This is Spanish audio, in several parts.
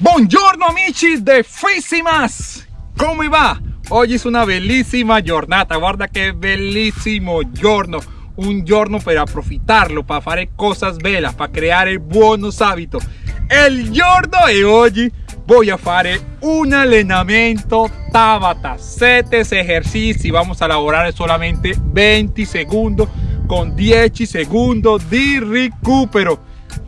Buongiorno amici de Físimas ¿Cómo va? Hoy es una bellísima giornata Guarda que bellísimo giorno. Un giorno para aprovecharlo Para hacer cosas belas Para crear buenos hábitos. El giorno de hoy voy a hacer un entrenamiento Tabata. 7 ejercicios Vamos a elaborar solamente 20 segundos Con 10 segundos de recupero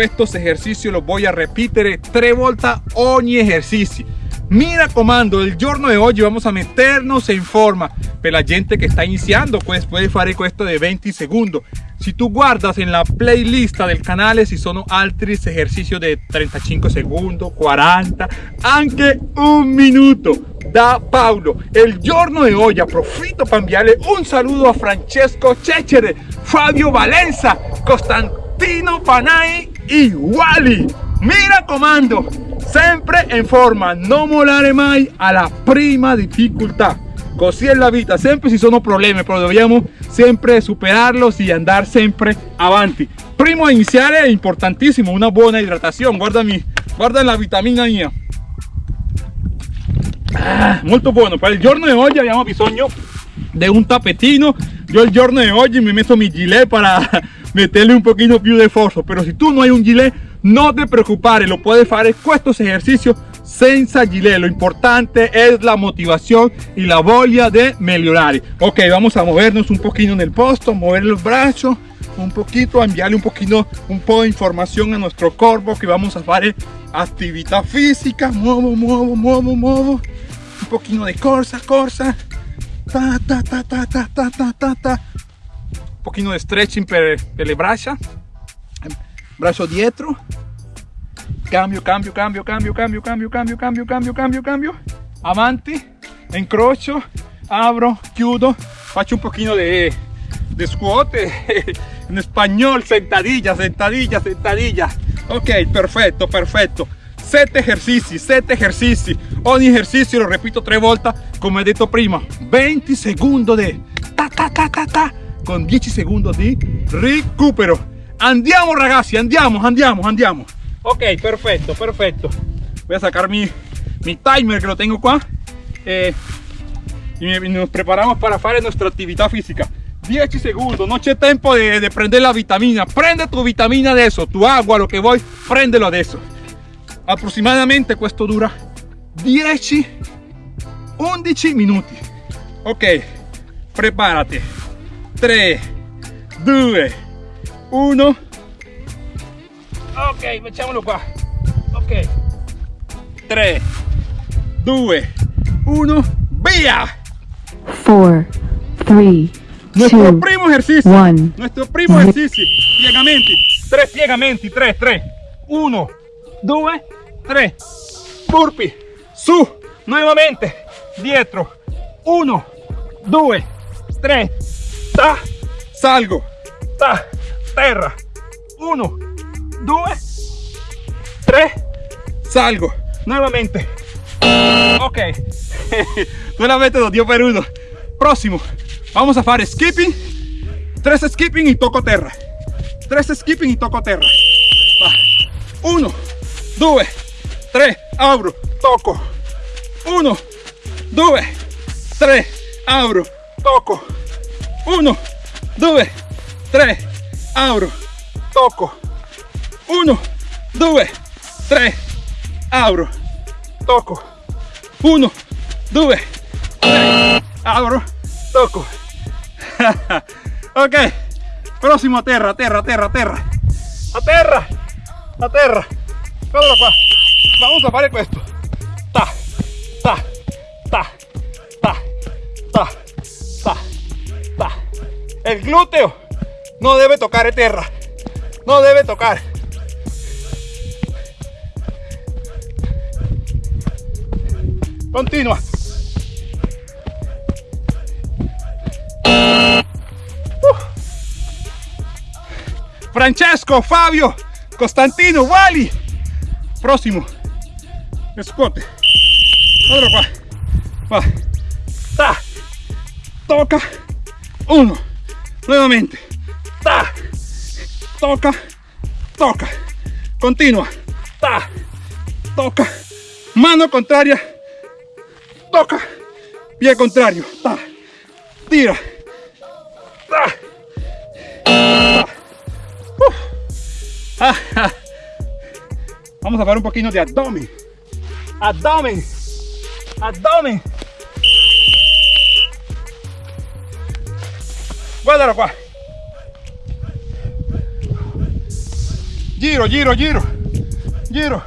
estos ejercicios los voy a repetir. Tres vueltas ogni ejercicio. Mira comando el giorno de hoy vamos a meternos en forma. Para la gente que está iniciando pues puede hacer esto de 20 segundos. Si tú guardas en la playlist del canal si son altri ejercicios de 35 segundos 40 aunque un minuto. Da Paulo el giorno de hoy aprofito para enviarle un saludo a Francesco Cecere Fabio Valenza Costantino Panay iguali. Mira comando, siempre en forma, non molare mai a la prima difficoltà. Così è la vita, siempre si sono problemi, però dobbiamo sempre superarlos e andar sempre avanti. Primo iniziale è importantissimo, una buona idratazione, guardami, guarda la vitamina mia. Ah, molto buono, per il giorno di oggi abbiamo bisogno di un tapetino. Yo el giorno de hoy me meto mi gilet para meterle un poquito più de esfuerzo. Pero si tú no hay un gilet no te preocupes lo puedes hacer. Estos ejercicios senza gilet. Lo importante es la motivación y la voglia de mejorar ok vamos a movernos un poquito en el posto mover los brazos un poquito enviarle un poquito un poco de información a nuestro cuerpo que vamos a hacer actividad física. Muevo muevo muevo muevo. Un poquito de corsa corsa ta ta ta ta ta ta ta ta. Un pochino di stretching per, le braccia braccio dietro cambio cambio cambio cambio cambio cambio cambio cambio cambio cambio cambio. Avanti. Incrocio abro chiudo. Faccio un pochino de, de squat en español sentadilla sentadilla sentadilla. Ok perfecto perfecto 7 ejercicios 7 ejercicios. Ogni ejercicio lo repito tres volte come he detto prima. 20 segundos de ta ta ta ta ta. Con 10 segundos de recupero. Andiamo ragazzi andiamo andiamo andiamo. Ok perfecto perfecto. Voy a sacar mi, mi timer que lo tengo qua eh, y nos preparamos para hacer nuestra actividad física. 10 segundos no tiempo de, de, prender la vitamina. Prende tu vitamina de eso tu agua lo que voy prendelo eso aproximadamente esto dura 10 11 minutos ok prepárate 3 2 1 ok facciamolo qua. Ok. 3 2 1 via! 4 3 nuestro primo ejercicio. nuestro primo ejercicio. Piegamenti 3 piegamenti 3 3 1 2 3 burpee su. Nuevamente dietro 1 2 3 ta, salgo, ta, terra, 1, 2, 3, salgo, nuevamente, ok, nuevamente dos dio per uno, próximo, vamos a hacer skipping, 3 skipping y toco terra, 3 skipping y toco terra, 1, 2, 3, abro, toco, 1, 2, 3, abro, toco, 1 2 3 abro toco 1 2 3 abro toco 1 2 3 abro toco ok próximo a terra terra terra terra. A terra a terra Guardalo qua vamos a fare questo ta ta ta ta ta ta el glúteo no debe tocar tierra. No debe tocar. Continua. Francesco, Fabio, Costantino, Wally. Próximo. Escote. Otro. Va. Ta. Toca. Uno nuevamente ta toca toca continua ta toca mano contraria, toca, pie contrario, ta, tira, ta, ta. Uf. Ah, ah. Vamos a fare un pochino di abdomen, abdomen, abdomen. Guardalo qua. Giro, giro, giro, giro.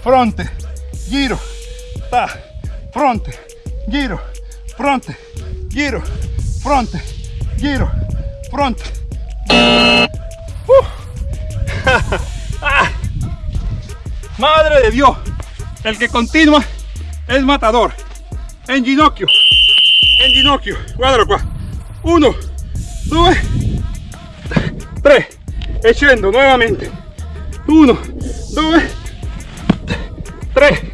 Fronte, giro, ta, fronte, giro, fronte, giro, fronte, giro, fronte. Uh. Madre de Dios, el que continua es matador. En ginocchio, en ginocchio, guardalo qua. Uno, due, tre, e scendo nuovamente. Uno, due, tre.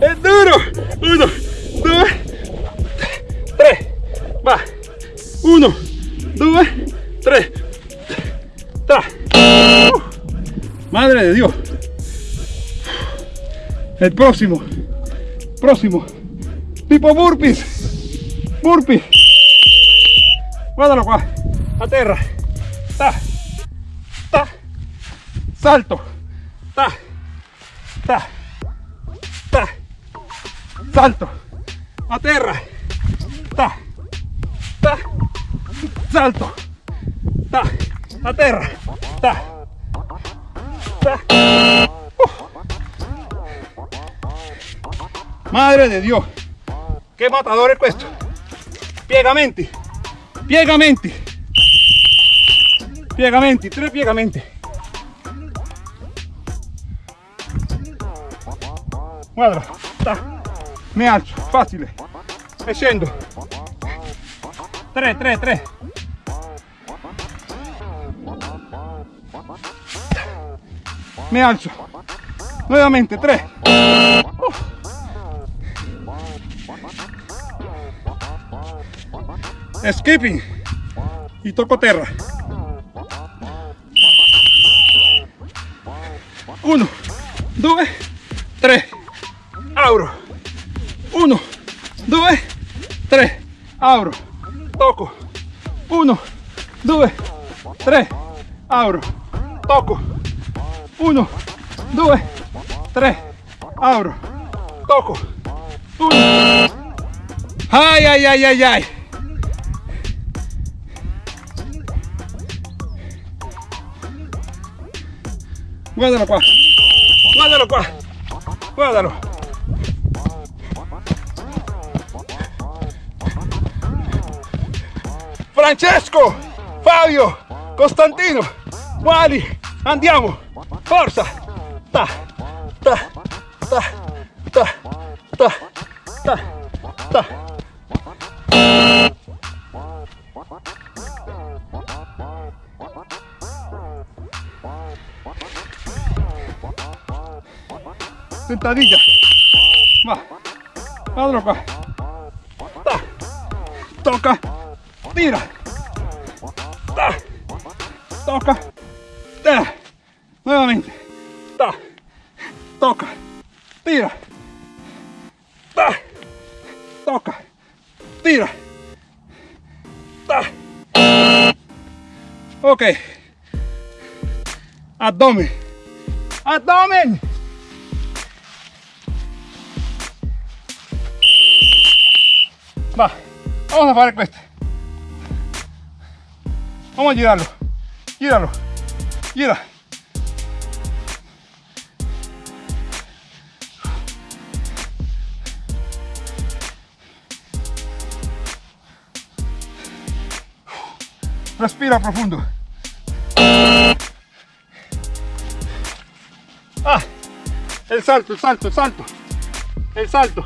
È duro. Uno, due, tre. Va. Uno, due, tre. Ta. Uh. Madre de Dios. El próximo. Próximo. Tipo burpees. Burpees. Guardalo qua. A terra. Ta. Ta. Salto. Ta. Ta. Ta. Salto. A terra. Ta. Ta. Salto. Ta. A terra. Ta. Ta. Madre de Dios. Che matador è questo. Piegamenti. Piegamenti. Piegamenti, tre piegamenti. Guarda, ta. mi alzo, facile. E scendo. 3, 3, 3. Mi alzo. Nuovamente, 3. Skipping. Y toco terra. Uno, due, tre, auro. Uno, due, tre, auro. Toco. Uno, due, tre, auro. Toco. Uno, due, tre, auro. Toco. Ay, ay, ay, ay, ay. Guardalo qua. Guardalo qua. Guardalo. Francesco, Fabio, Costantino, Wally, andiamo. Forza. Ta, ta, ta, ta, ta, ta, ta. Sentadilla. Va. Qua. Ta. Toca. Tira. Ta. Toca. Tira. Nuevamente. Ta. Toca. Tira. Ta. Toca. Tira. Ta. Ok. Abdomen. Abdomen. Va, vamos a fare questo. Vamos a girarlo. Gíralo. Gira. Respira profundo. Ah, el salto, el salto, el salto. El salto.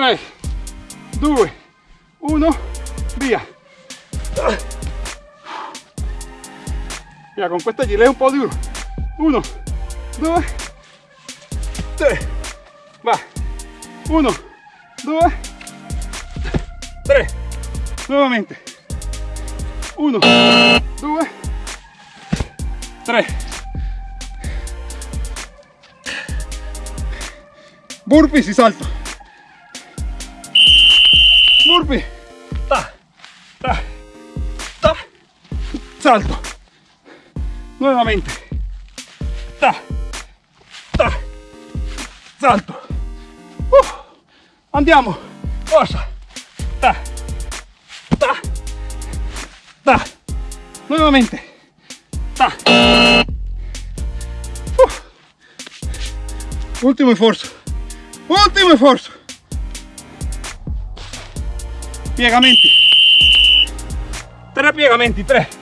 Tre, due, uno, via. Via, con questa gilet un po' duro. Uno, due, tre. Va. Uno, due, tre. Nuovamente. uno, due, tre. Burpee si salto. Salto. Nuevamente. Ta, ta. Salto. Uh, andiamo. Forza. Ta, ta, ta. Nuevamente. Ta. Uh. Ultimo esfuerzo. Ultimo esfuerzo. Piegamenti. Tre piegamenti, tre.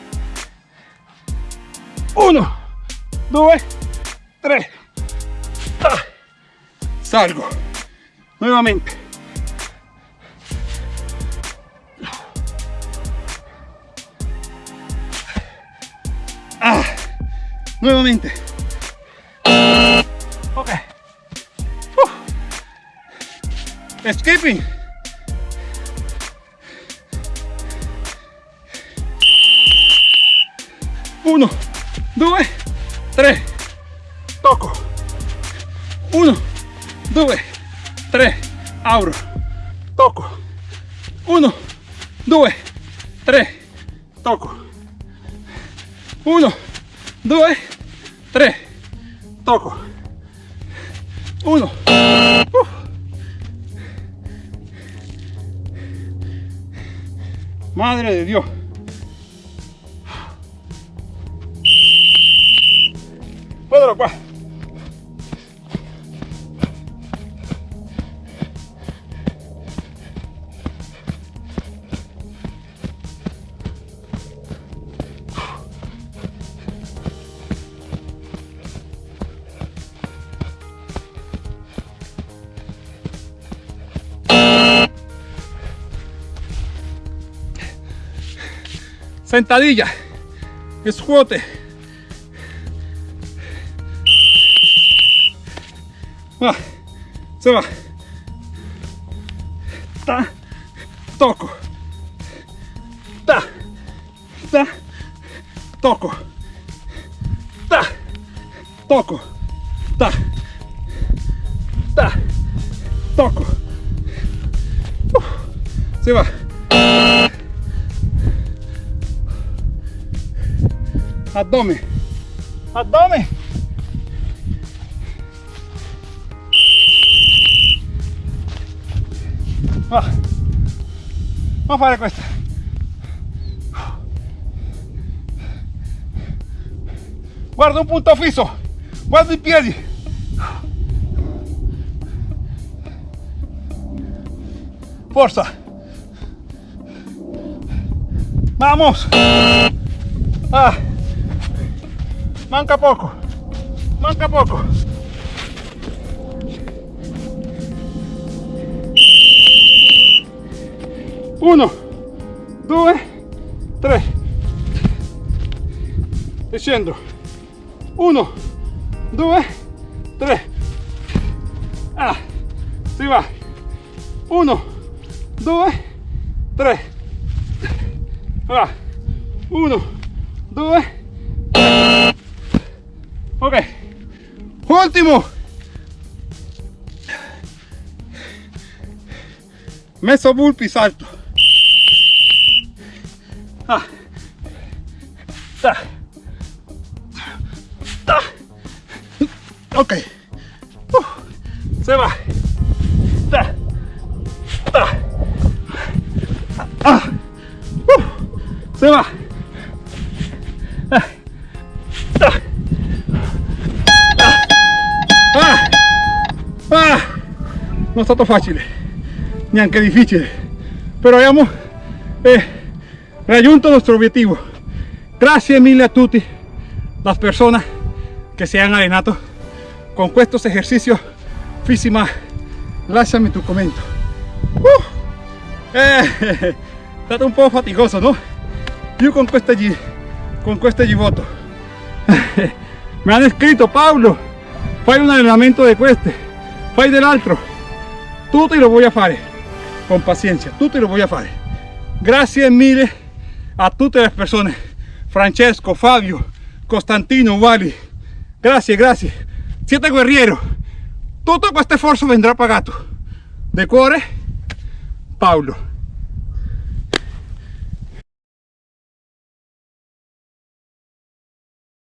Uno, due, tre. Ta. Salgo. Nuevamente. Ah, nuevamente. Ok. Uh. Auro. Toco. Uno, due, tre. Toco. Uno, due, tre. Toco. Uno. Uh. Madre de Dios. Puedo qua. Sentadilla. Escuote. Va. Se va. Ta. Toco. Ta. Ta. Toco. Ta. Toco. Ta. Ta. Toco. Se va. Abdomen. Abdomen. Va. Vamos a fare questa. Guarda un punto fisso. Guarda i piedi. Forza. Vamos. Ah. Manca poco. Manca poco. Uno, due, tre. Scendo. Uno, due, tre. Messo bulpi, salto. Ah. Ta. Ta. Ok. Uh. Se va. Ta. Ta. Ah. Uh. Se va. Ah. Ta. Ah. Ah. Non è stato facile, neanche difficile, però abbiamo eh, raggiunto nuestro obiettivo. Gracias mille a tutti las personas que se han allenado con estos ejercicios físima. Lasciami tu commento. Uh, eh, è stato un po' faticoso, no? Io con queste, gi- con queste givoto. Me hanno scritto Paolo, fai un allenamento di queste, fai dell'altro. Tutto lo voy a fare con paciencia, tutto lo voy a fare. Grazie mille a tutte le persone, Francesco, Fabio, Costantino, Wally, grazie, grazie, siete guerriero, tutto questo sforzo vendrà pagato, de cuore, Paolo.